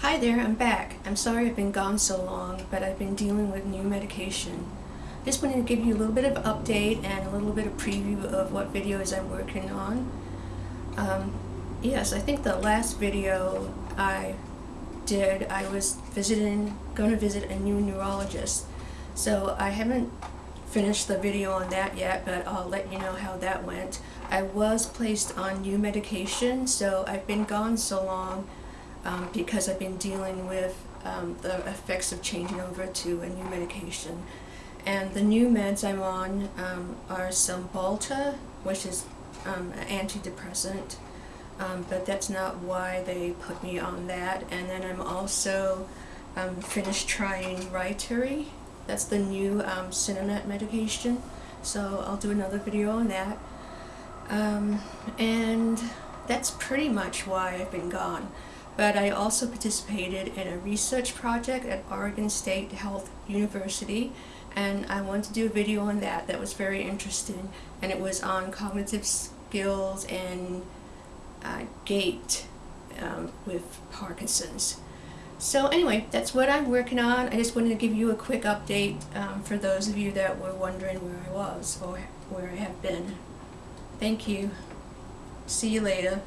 Hi there, I'm back. I'm sorry I've been gone so long, but I've been dealing with new medication. Just wanted to give you a little bit of update and a little bit of preview of what videos I'm working on. Um, yes, I think the last video I did, I was visiting, going to visit a new neurologist. So I haven't finished the video on that yet, but I'll let you know how that went. I was placed on new medication, so I've been gone so long um, because I've been dealing with um, the effects of changing over to a new medication. And the new meds I'm on um, are Cymbalta, which is um, an antidepressant, um, but that's not why they put me on that. And then I'm also um, finished trying Rytary. That's the new um, medication. So I'll do another video on that. Um, and that's pretty much why I've been gone. But I also participated in a research project at Oregon State Health University and I wanted to do a video on that that was very interesting and it was on cognitive skills and uh, gait um, with Parkinson's. So anyway, that's what I'm working on. I just wanted to give you a quick update um, for those of you that were wondering where I was or where I have been. Thank you. See you later.